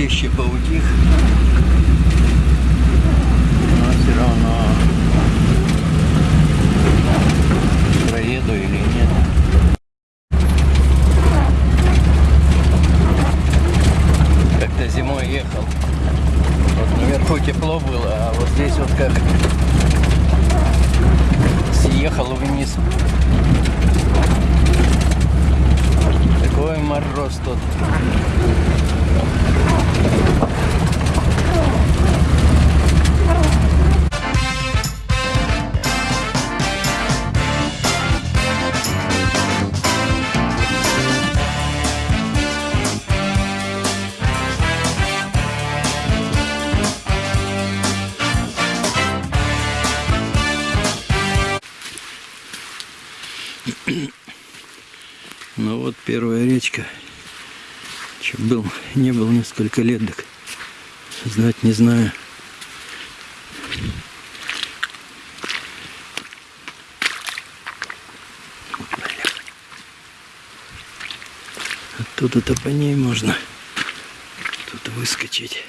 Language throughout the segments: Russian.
Городище поутих. Ну вот первая речка. Че был, не был несколько лет, так знать не знаю. Оттуда-то по ней можно тут выскочить.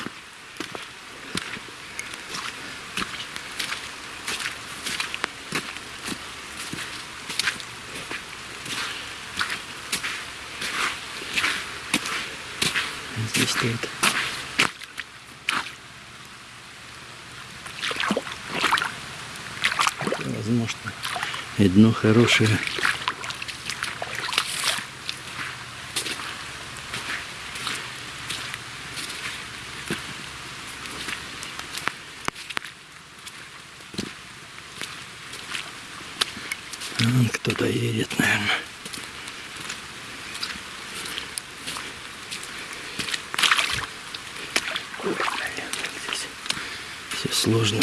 Стоит. Возможно, и дно хорошее. Вон кто-то едет, наверное. Ой, блин, как здесь все сложно.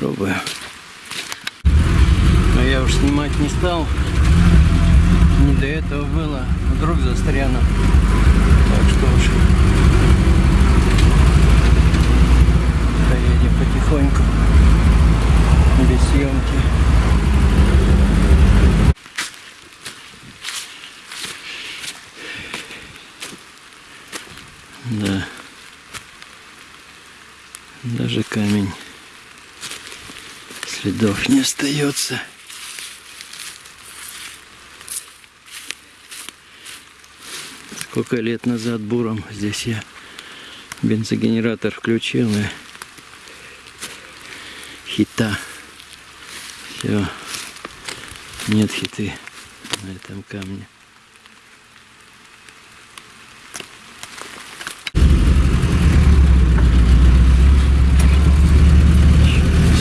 Пробую. Но я уж снимать не стал. Не до этого было. Вдруг застряну. Так что уж поедем потихоньку. Без съемки. Да. Даже камень следов не остается. Сколько лет назад буром здесь я бензогенератор включил и хита. Все. Нет хиты на этом камне.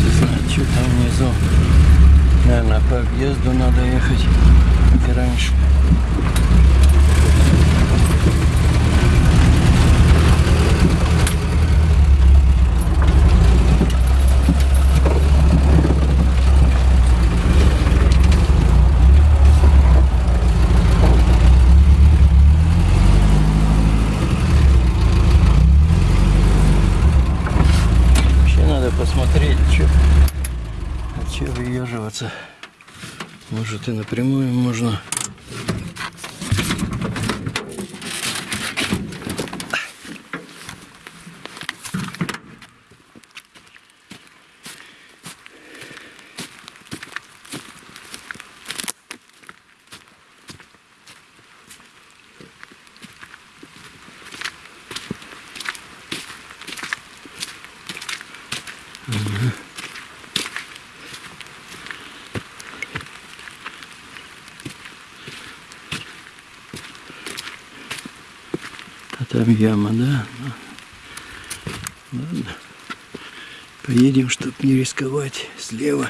Не знаю, что там внизу. Наверное, по объезду надо ехать, и раньше. Вообще надо посмотреть, что, от чего выеживаться. Может и напрямую можно. А там яма, да? Ладно. Поедем, чтобы не рисковать слева.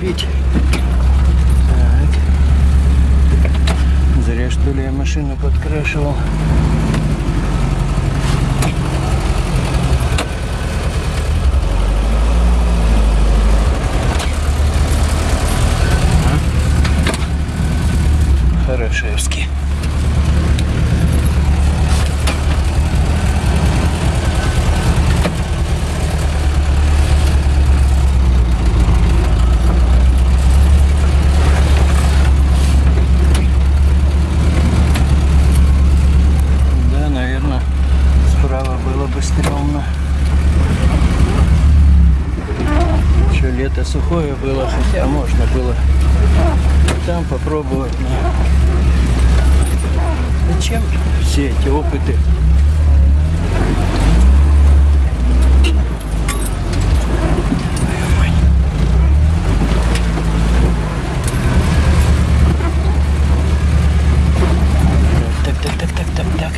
купить. Так. Зря что ли я машину подкрашивал. Хорошевский. Да, наверное, справа было бы стрёмно. Еще лето сухое было, хотя можно было там попробовать. Зачем все эти опыты? Так, так, так, так, так, так.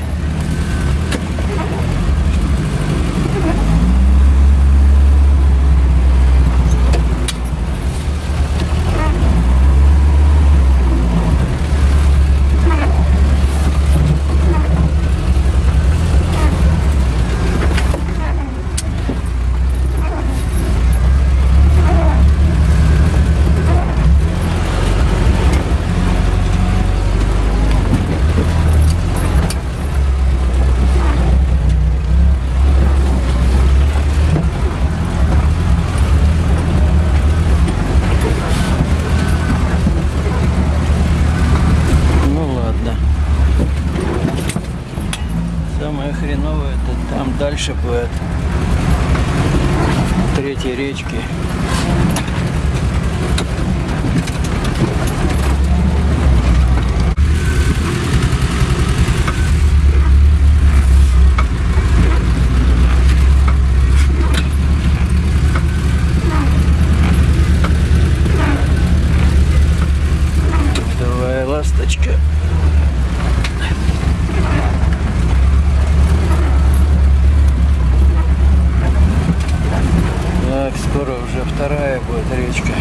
Ну ладно. Самое хреновое это там дальше будет. Третьей речки. Давай, ласточка. Так, скоро уже вторая будет речка.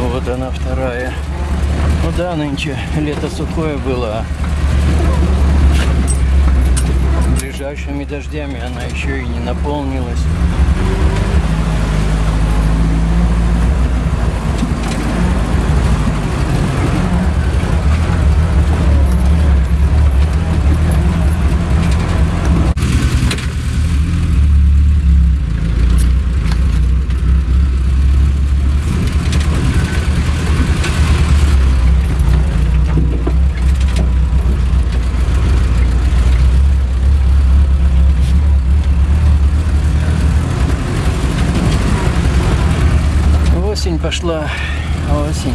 Вот она вторая. Ну да, нынче лето сухое было. Ближайшими дождями она еще и не наполнилась. Осень пошла, осень.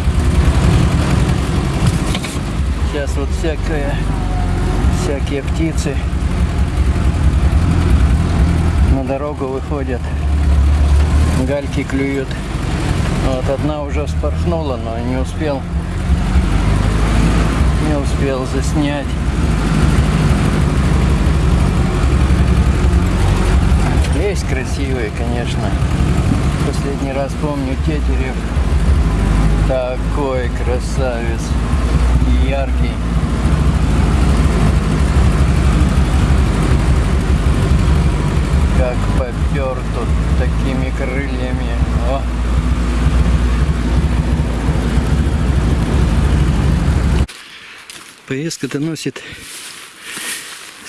Сейчас вот всякое, всякие птицы на дорогу выходят, гальки клюют. Вот одна уже вспорхнула, но не успел, не успел заснять. Есть красивые, конечно. Последний раз помню Тетерев. Такой красавец. Яркий. Как попер тут такими крыльями. О. Поездка-то носит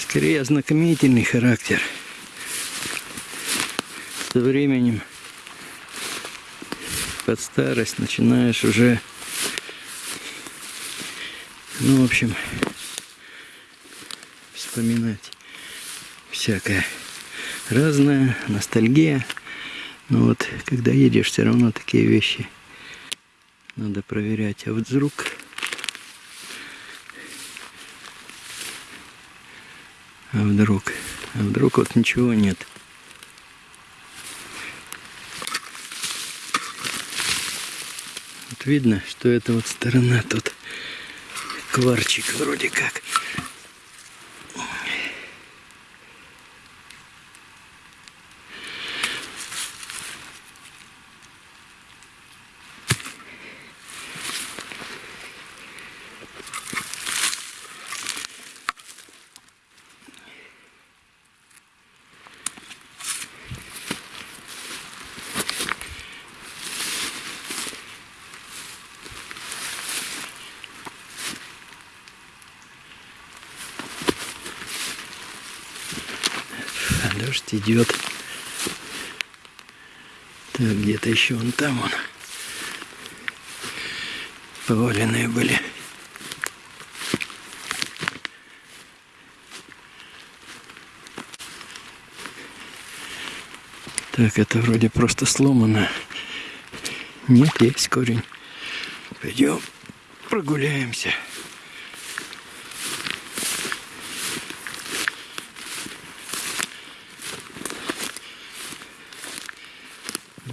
скорее ознакомительный характер. Со временем под старость начинаешь уже, ну, в общем, вспоминать всякое разное, ностальгия. Но вот когда едешь, все равно такие вещи надо проверять. А вдруг А вдруг? А вдруг вот ничего нет? Видно, что это вот сторона тут кварчик вроде как. Дождь идет. Так, где-то еще вон там он. Поваленные были. Так, это вроде просто сломано. Нет, есть корень. Пойдем прогуляемся.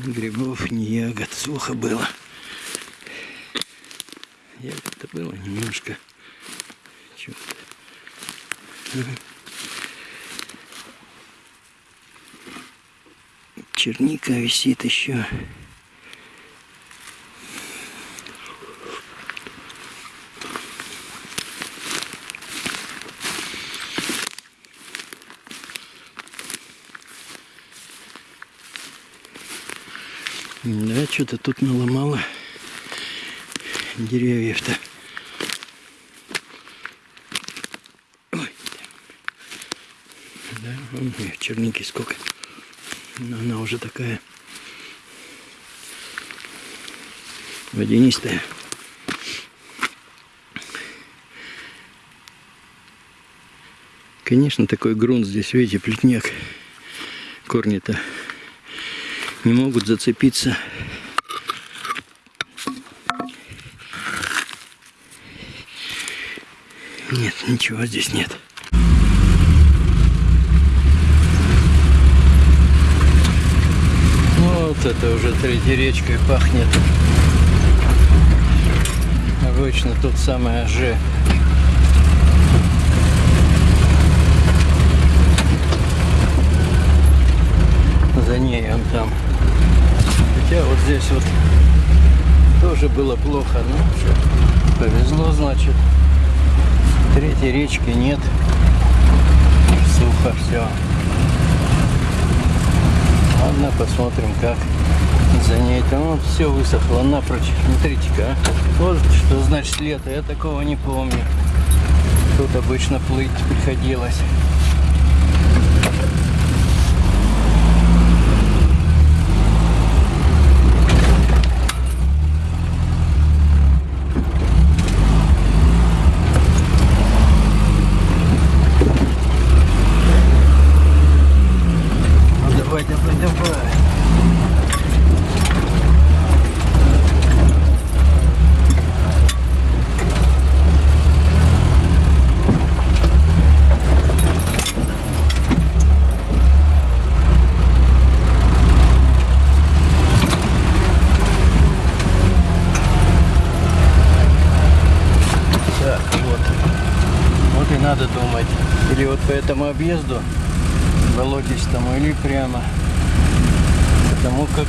Ни грибов, ни ягод. Сухо было. Ягод-то было немножко. Чего-то. Черника висит еще. Да, что-то тут наломало деревьев-то. Да, вон черники сколько. Но она уже такая водянистая. Конечно, такой грунт здесь, видите, плетняк. Корни-то не могут зацепиться. Нет, ничего здесь нет. Вот это уже третьей речкой пахнет. Обычно тут самое Ж. За ней он там. Хотя вот здесь вот тоже было плохо. Что, повезло, значит. Третьей речки нет. Сухо все. Ладно, посмотрим, как за ней. Там вот все высохло напрочь. Смотрите-ка. а. Вот что значит лето. Я такого не помню. Тут обычно плыть приходилось. Ну давай, давай, давай. Так, вот. Вот и надо думать. Или вот по этому объезду болотистому, или прямо. Потому как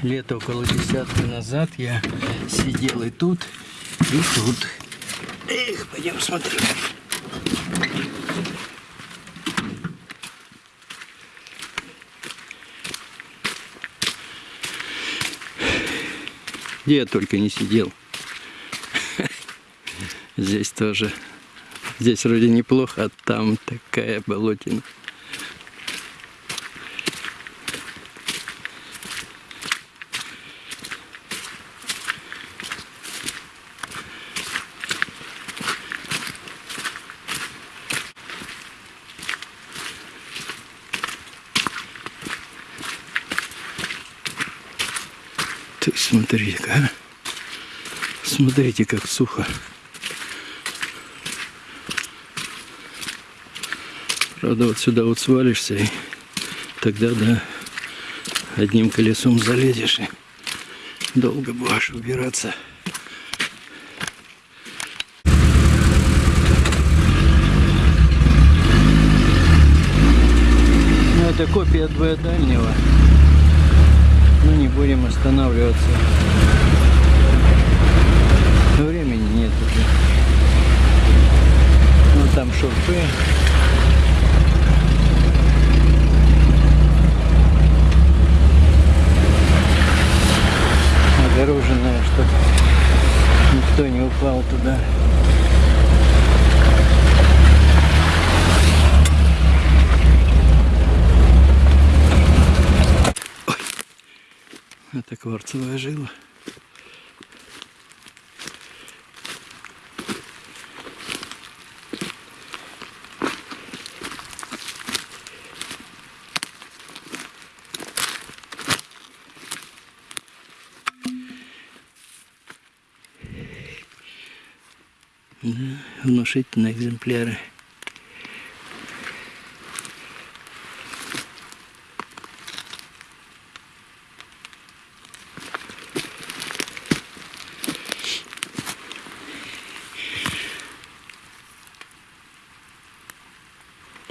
лето около десятки назад я сидел и тут, и тут. Эх, пойдем смотреть. Где я только не сидел. Здесь тоже. Здесь вроде неплохо, а там такая болотина. Ты смотри-ка, а. Смотрите, как сухо. Правда, вот сюда вот свалишься, и тогда, да, одним колесом залезешь, и долго будешь убираться. Ну, это копия двоедальнего. Ну, не будем останавливаться. Времени нет уже. Ну, там шурфы. обезоруженная, чтобы никто не упал туда. Ой, это кварцевая жила. Внушительные экземпляры.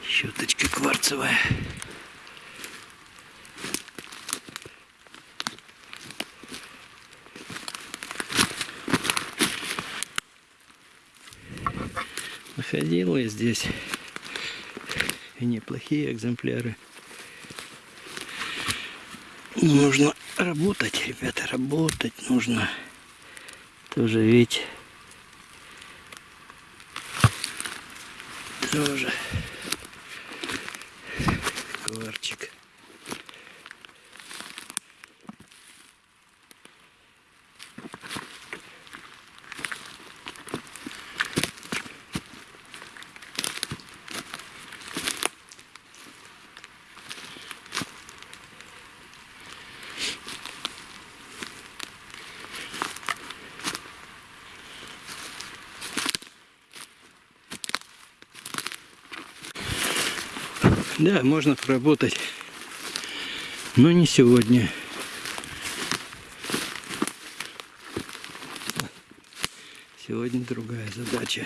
Щеточка кварцевая. Я здесь и неплохие экземпляры. Но нужно работать, ребята, работать нужно. Тоже ведь тоже кварчик. Да, можно поработать, но не сегодня. Сегодня другая задача.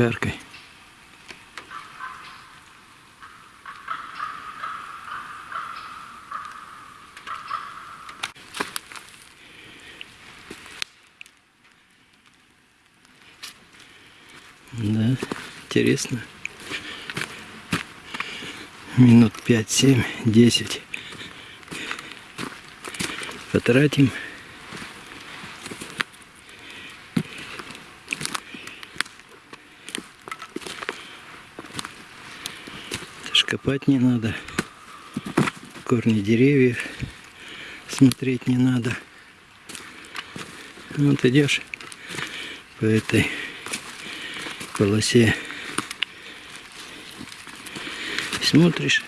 Каркай. Да, интересно. Минут пять, семь, десять. Потратим. Копать не надо. Корни деревьев смотреть не надо. Вот идешь по этой полосе. Смотришь.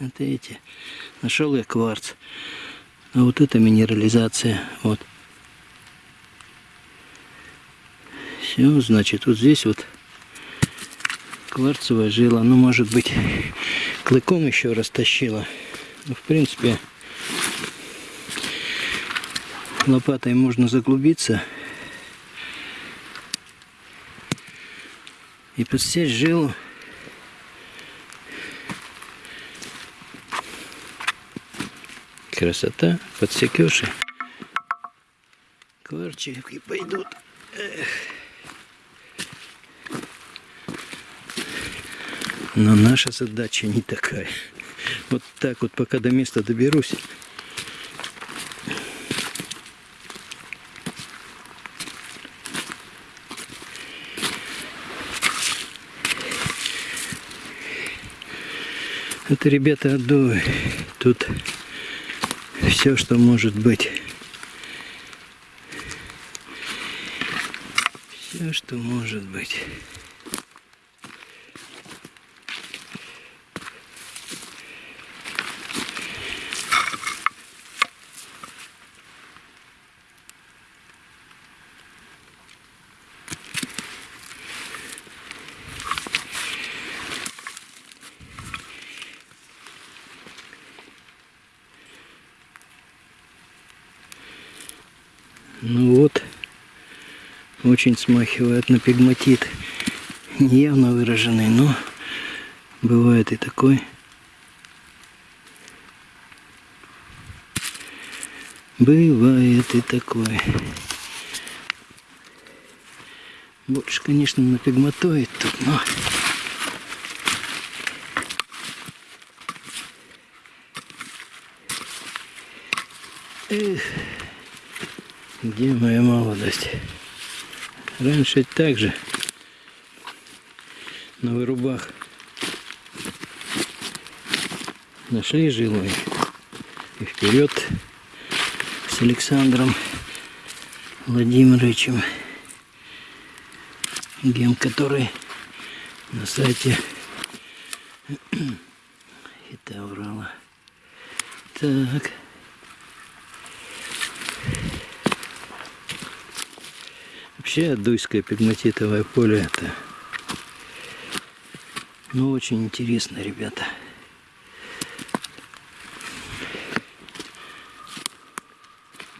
Вот эти. Нашел я кварц. А вот это минерализация. Вот. Все, значит, вот здесь вот кварцевая жила. Ну, может быть, клыком еще растащила. Ну, в принципе, лопатой можно заглубиться и подсечь жилу. Красота, подсекешь и кварчики пойдут. Эх. Но наша задача не такая. Вот так вот, пока до места доберусь. Это, ребята, отдувы. Тут все, что может быть. Все, что может быть. Ну вот, очень смахивает на пигматит. Не явно выраженный, но бывает и такой. Бывает и такой. Больше, конечно, на пигматоид тут, но Эх, где моя молодость? Раньше так же на вырубах нашли жилой и вперед с Александром Владимировичем гем, который на сайте Хита Урала. Так. Вообще Дуйское пигматитовое поле это ну очень интересно, ребята.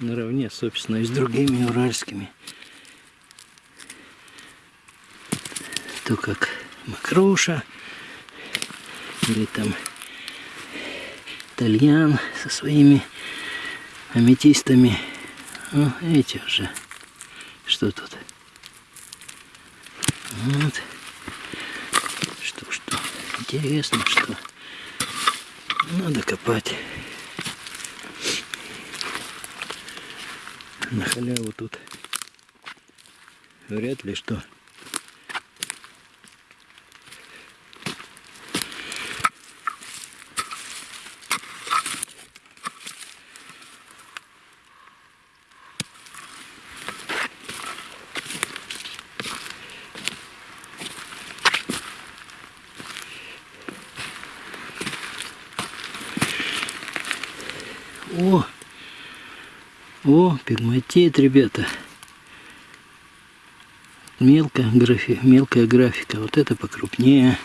Наравне, собственно, и с другими уральскими. То как Макруша, или там Тальян со своими аметистами. Ну, эти уже. Что тут? Вот. Что, что? Интересно, что? Надо копать. На халяву тут вряд ли что. О! О, пигматит, ребята. Мелкая, графи, мелкая графика. Вот это покрупнее.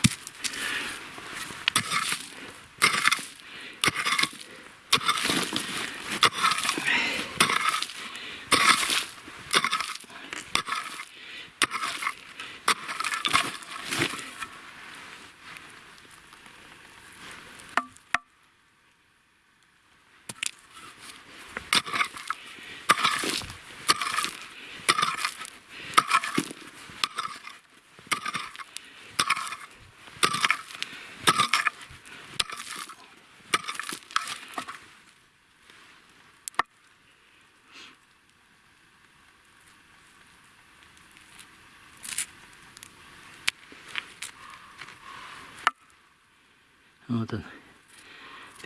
Вот он.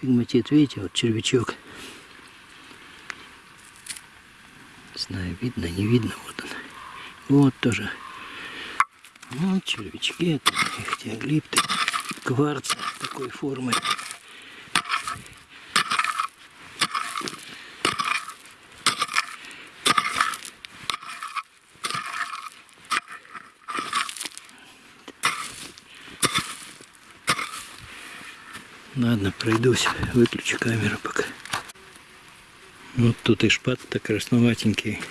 Пигматит, видите, вот червячок. Не знаю, видно, не видно, вот он. Вот тоже. Вот червячки, это ихтиоглипты, кварца такой формы. Ладно, пройдусь, выключу камеру пока. Вот тут и шпат-то красноватенький.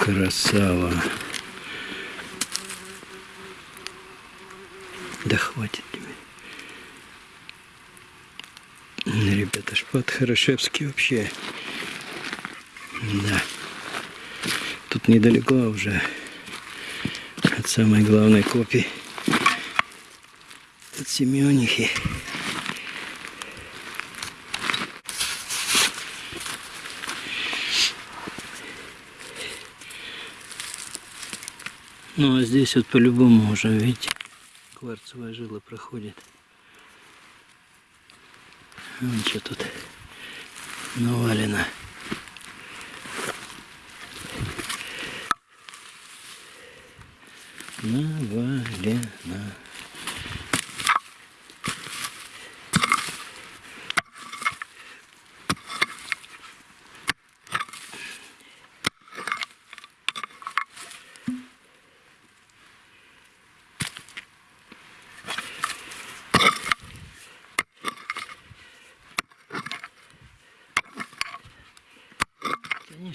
Красава. Да хватит тебе. Ребята, шпат хорошевский вообще. Да. Тут недалеко уже от самой главной копии. От Семенихи. Ну а здесь вот по-любому уже, видите, кварцевая жила проходит. Вон что тут навалено. Навалено.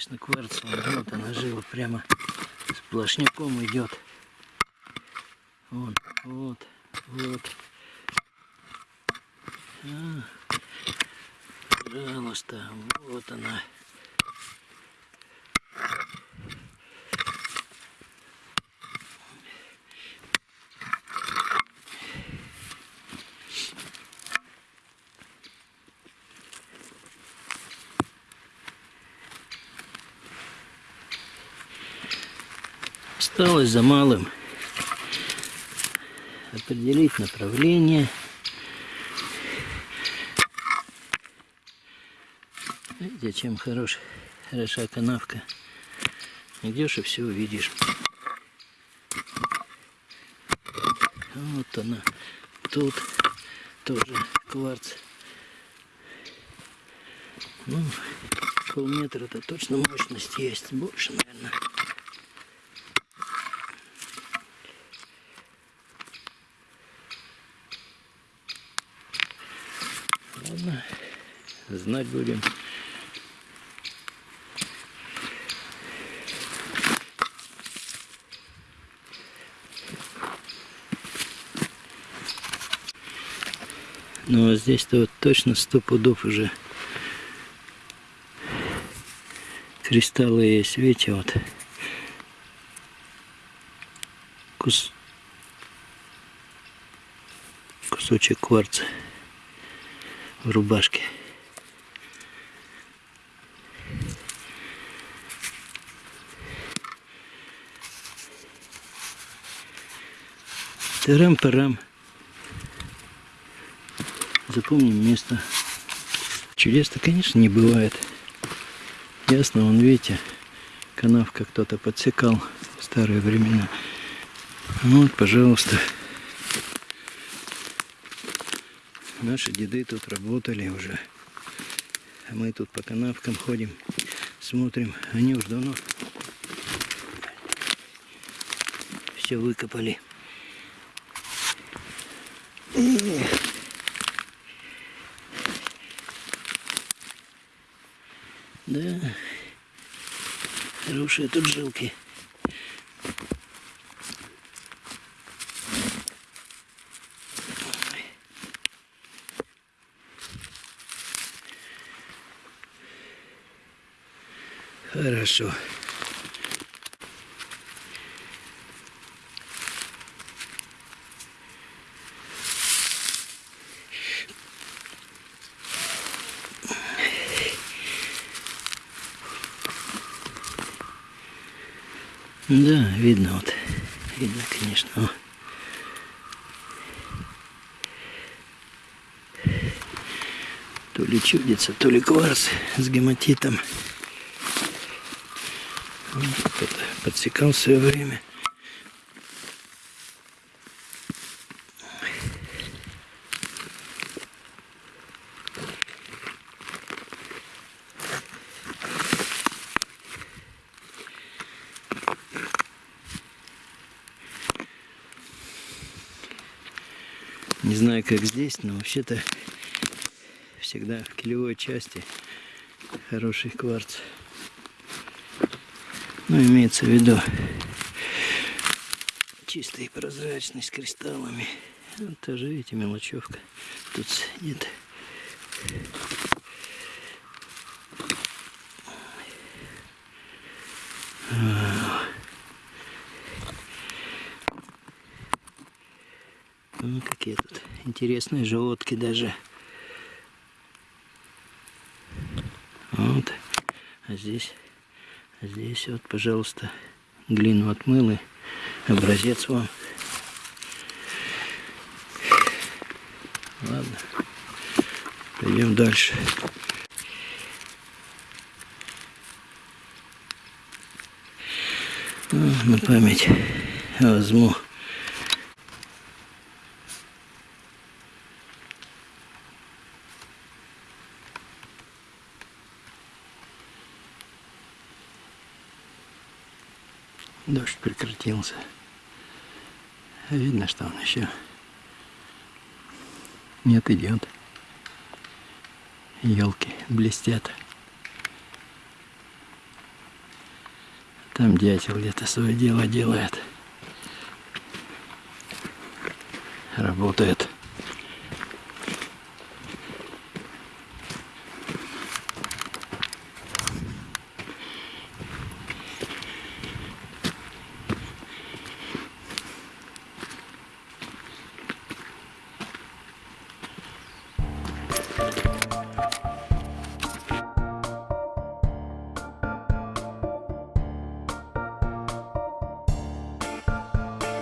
Конечно, кварцевая, вот она жила прямо сплошняком идет. Вон, вот, вот. А, пожалуйста, вот она. Осталось за малым определить направление. Видите, чем хорош, хороша канавка. Идешь и все увидишь. Вот она. Тут тоже кварц. Ну, полметра-то точно мощность есть. Больше, наверное. Ладно, знать будем. Ну а здесь-то вот точно сто пудов уже кристаллы есть. Видите, вот кус... кусочек кварца в рубашке. Тарам-парам. Запомним место. Чудес-то, конечно, не бывает. Ясно, вон, видите, канавка кто-то подсекал в старые времена. Ну вот, пожалуйста. Наши деды тут работали уже. А мы тут по канавкам ходим, смотрим. Они уж давно все выкопали. Эх. Да, хорошие тут жилки. Хорошо. Да, видно вот. Видно, конечно. То ли чудится, то ли кварц с гематитом. Кто-то подсекал в свое время. Не знаю, как здесь, но вообще-то всегда в килевой части хороший кварц. Ну, имеется в виду чистый прозрачный с кристаллами. Вот тоже, видите, мелочевка тут сидит. Ну, какие интересные желудки даже. Вот. А здесь, а здесь вот, пожалуйста, глину отмыл и образец вам. Ладно. Пойдем дальше. Ну, на память возьму Дождь прекратился. Видно, что он еще нет, идет. Елки блестят. Там дятел где-то свое дело делает. Работает.